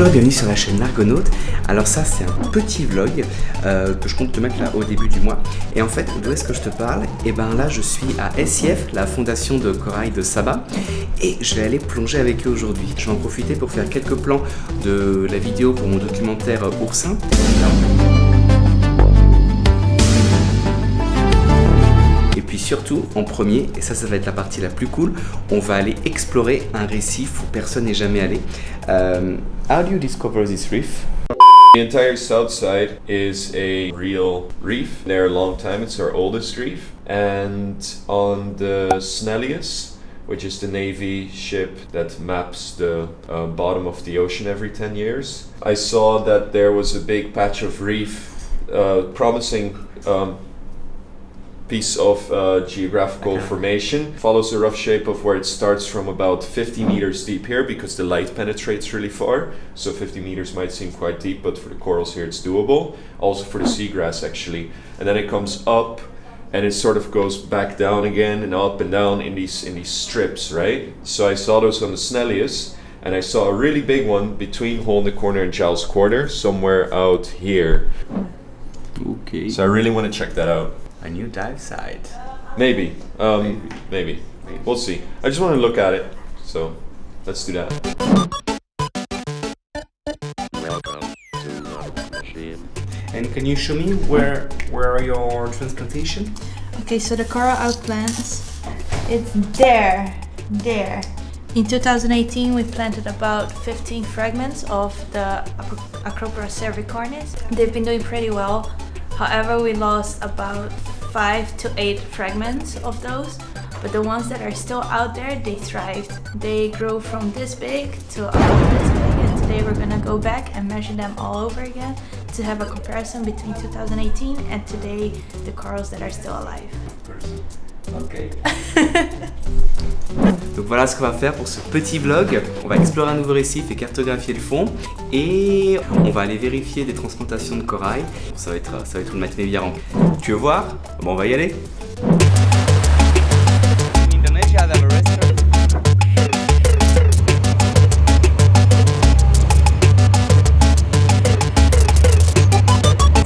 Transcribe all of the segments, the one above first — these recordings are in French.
bienvenue sur la chaîne L'Argonaute. Alors ça c'est un petit vlog euh, que je compte te mettre là au début du mois. Et en fait, d'où est-ce que je te parle? Et eh ben là je suis à SIF, la fondation de corail de Saba. Et je vais aller plonger avec eux aujourd'hui. Je vais en profiter pour faire quelques plans de la vidéo pour mon documentaire Oursin. Surtout, en premier, et ça, ça va être la partie la plus cool, on va aller explorer un récif où personne n'est jamais allé. Um, how do you discover this reef? The entire south side is a real reef. There a long time, it's our oldest reef. And on the Snellius, which is the Navy ship that maps the uh, bottom of the ocean every 10 years, I saw that there was a big patch of reef uh, promising um, piece of uh, geographical okay. formation. Follows the rough shape of where it starts from about 50 meters deep here because the light penetrates really far. So 50 meters might seem quite deep, but for the corals here it's doable. Also for the seagrass actually. And then it comes up and it sort of goes back down again and up and down in these in these strips, right? So I saw those on the Snellius and I saw a really big one between Hole in the Corner and Giles Quarter, somewhere out here. Okay. So I really want to check that out a new dive site. Maybe. Um, maybe. maybe. maybe. We'll see. I just want to look at it. So let's do that. Welcome to machine. And can you show me where where are your transplantation? Okay, so the coral outplants, it's there, there. In 2018, we planted about 15 fragments of the Acropora cervicornis. They've been doing pretty well. However, we lost about five to eight fragments of those but the ones that are still out there they thrived. They grow from this big to about this big and today we're gonna go back and measure them all over again to have a comparison between 2018 and today the corals that are still alive. Ok Donc voilà ce qu'on va faire pour ce petit vlog. On va explorer un nouveau récif et cartographier le fond. Et on va aller vérifier des transplantations de corail. Ça va être, ça va être une matinée bien. Tu veux voir? Bon, on va y aller.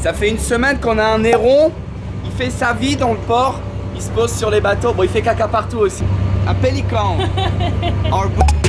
Ça fait une semaine qu'on a un héron. Il fait sa vie dans le port. Il se pose sur les bateaux. Bon, il fait caca partout aussi. Un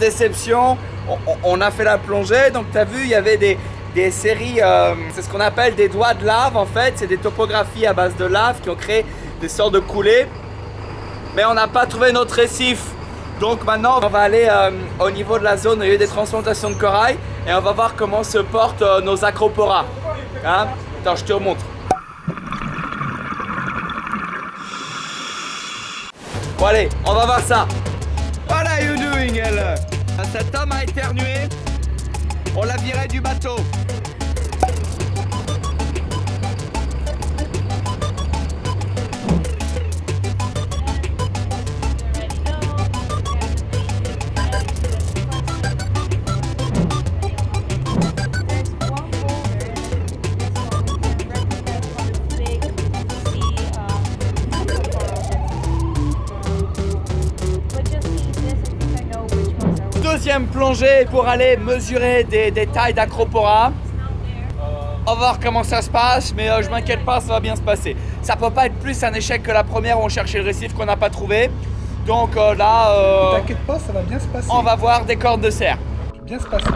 déception, on, a fait la plongée. Donc, tu as vu, il y avait des, séries, euh, c'est ce qu'on appelle des doigts de lave en fait, c'est des topographies à base de lave qui ont créé des sortes de coulées. Mais on n'a pas trouvé notre récif. Donc maintenant, on va aller euh, au niveau de la zone, où il y a eu des transplantations de corail et on va voir comment se portent euh, nos acroporas. Hein? Attends, je te remontre. Bon allez, on va voir ça. What are you doing, cet homme a éternué. On l'a viré du bateau. Pour aller mesurer des, tailles d'acropora. On va voir comment ça se passe, mais euh, je m'inquiète pas, ça va bien se passer. Ça peut pas être plus un échec que la première où on cherchait le récif qu'on n'a pas trouvé. Donc euh, là, euh, t'inquiète pas, ça va bien se passer. On va voir des cordes de cerf. Bien se passer.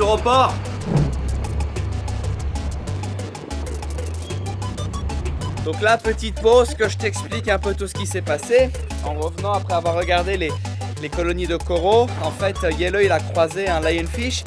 Retour au port Donc là, petite pause, que je t'explique un peu tout ce qui s'est passé. En revenant après avoir regardé les, les colonies de coraux, en fait, Yellow, il a croisé un lionfish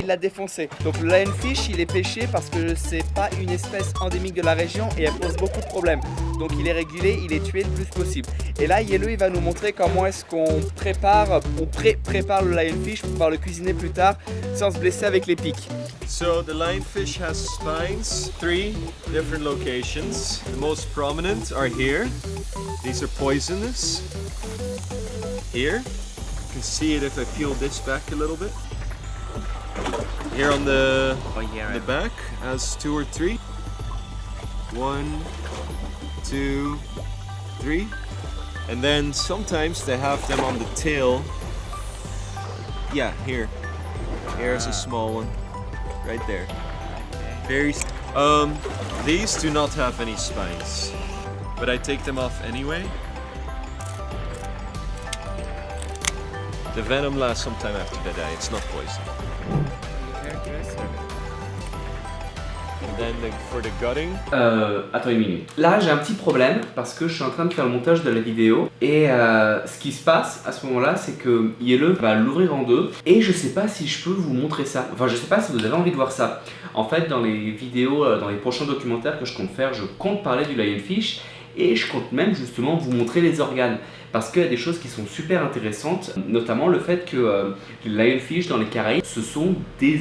il l'a défoncé. Donc le lionfish, il est pêché parce que c'est pas une espèce endémique de la région et elle pose beaucoup de problèmes. Donc il est régulé, il est tué le plus possible. Et là, Yellow, il va nous montrer comment est-ce qu'on prépare, on pré prépare le lionfish pour pouvoir le cuisiner plus tard sans se blesser avec les pics. So the lionfish has spines, three different locations. The most prominent are here. These are poisonous. Here. You can see it if I peel this back a little bit. Here on the, oh, yeah, the back has two or three. One, two, three. And then sometimes they have them on the tail. Yeah, here. Here's a small one. Right there. Very... Um, these do not have any spines. But I take them off anyway. The venom lasts some time after they die. It's not poison. Euh, attends une minute. Là, j'ai un petit problème parce que je suis en train de faire le montage de la vidéo et euh, ce qui se passe à ce moment-là, c'est que Yellow va l'ouvrir en deux et je sais pas si je peux vous montrer ça. Enfin, je sais pas si vous avez envie de voir ça. En fait, dans les vidéos, euh, dans les prochains documentaires que je compte faire, je compte parler du lionfish et je compte même justement vous montrer les organes parce qu'il y a des choses qui sont super intéressantes, notamment le fait que les lionfish dans les Caraïbes, ce sont des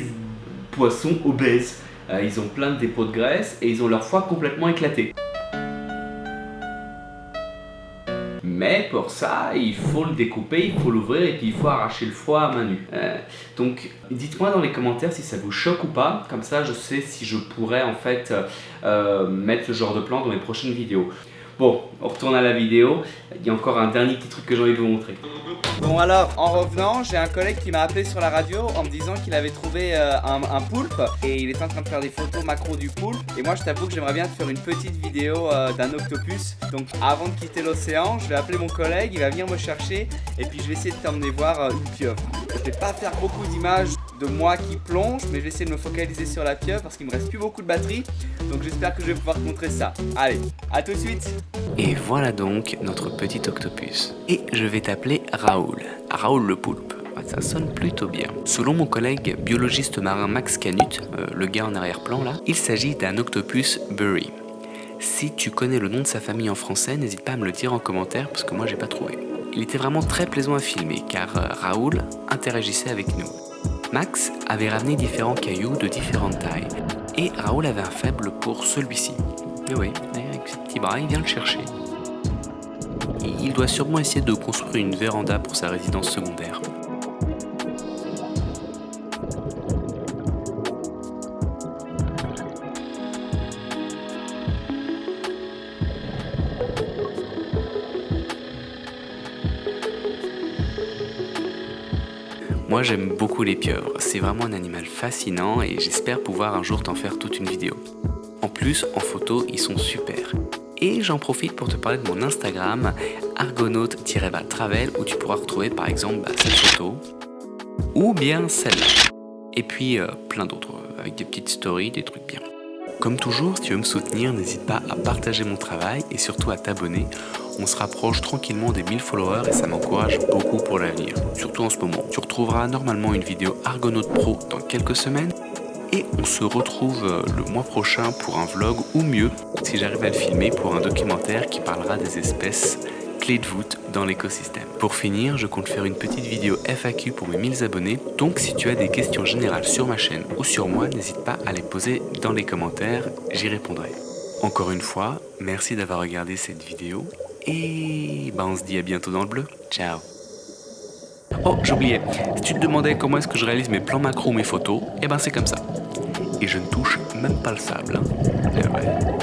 poissons obèses. Euh, ils ont plein de dépôts de graisse et ils ont leur foie complètement éclaté. Mais pour ça, il faut le découper, il faut l'ouvrir et puis il faut arracher le foie à main nue. Euh, donc dites-moi dans les commentaires si ça vous choque ou pas, comme ça je sais si je pourrais en fait euh, mettre ce genre de plan dans mes prochaines vidéos. Bon, on retourne à la vidéo. Il y a encore un dernier petit truc que j'ai envie de vous montrer. Bon alors, en revenant, j'ai un collègue qui m'a appelé sur la radio en me disant qu'il avait trouvé euh, un, poulpe et il est en train de faire des photos macro du poulpe. Et moi, je t'avoue que j'aimerais bien te faire une petite vidéo euh, d'un octopus. Donc avant de quitter l'océan, je vais appeler mon collègue, il va venir me chercher et puis je vais essayer de t'emmener voir euh, une pieuvre. Je vais pas faire beaucoup d'images de moi qui plonge, mais je vais essayer de me focaliser sur la pieuvre parce qu'il me reste plus beaucoup de batterie. Donc j'espère que je vais pouvoir te montrer ça. Allez, à tout de suite Et voilà donc notre petit octopus. Et je vais t'appeler Raoul. Raoul le poulpe. Ça sonne plutôt bien. Selon mon collègue biologiste marin Max Canut, euh, le gars en arrière-plan là, il s'agit d'un octopus Bury. Si tu connais le nom de sa famille en français, n'hésite pas à me le dire en commentaire parce que moi j'ai pas trouvé. Il était vraiment très plaisant à filmer car euh, Raoul interagissait avec nous. Max avait ramené différents cailloux de différentes tailles et Raoul avait un faible pour celui-ci. Mais oui, avec ses petits bras, il vient le chercher. Il doit sûrement essayer de construire une véranda pour sa résidence secondaire. Moi j'aime beaucoup les pieuvres, c'est vraiment un animal fascinant et j'espère pouvoir un jour t'en faire toute une vidéo. En plus, en photo, ils sont super. Et j'en profite pour te parler de mon Instagram, argonaute-travel, où tu pourras retrouver par exemple bah, cette photo, ou bien celle-là. Et puis euh, plein d'autres, avec des petites stories, des trucs bien. Comme toujours, si tu veux me soutenir, n'hésite pas à partager mon travail et surtout à t'abonner on se rapproche tranquillement des 1000 followers et ça m'encourage beaucoup pour l'avenir, surtout en ce moment. Tu retrouveras normalement une vidéo Argonaut Pro dans quelques semaines et on se retrouve euh, le mois prochain pour un vlog ou mieux, si j'arrive à le filmer, pour un documentaire qui parlera des espèces clés de voûte dans l'écosystème. Pour finir, je compte faire une petite vidéo FAQ pour mes 1000 abonnés, donc si tu as des questions générales sur ma chaîne ou sur moi, n'hésite pas à les poser dans les commentaires, j'y répondrai. Encore une fois, merci d'avoir regardé cette vidéo et bah on se dit à bientôt dans le bleu. Ciao Oh, j'oubliais. Si tu te demandais comment est-ce que je réalise mes plans macro ou mes photos, eh ben c'est comme ça. Et je ne touche même pas le sable. Hein. Ouais.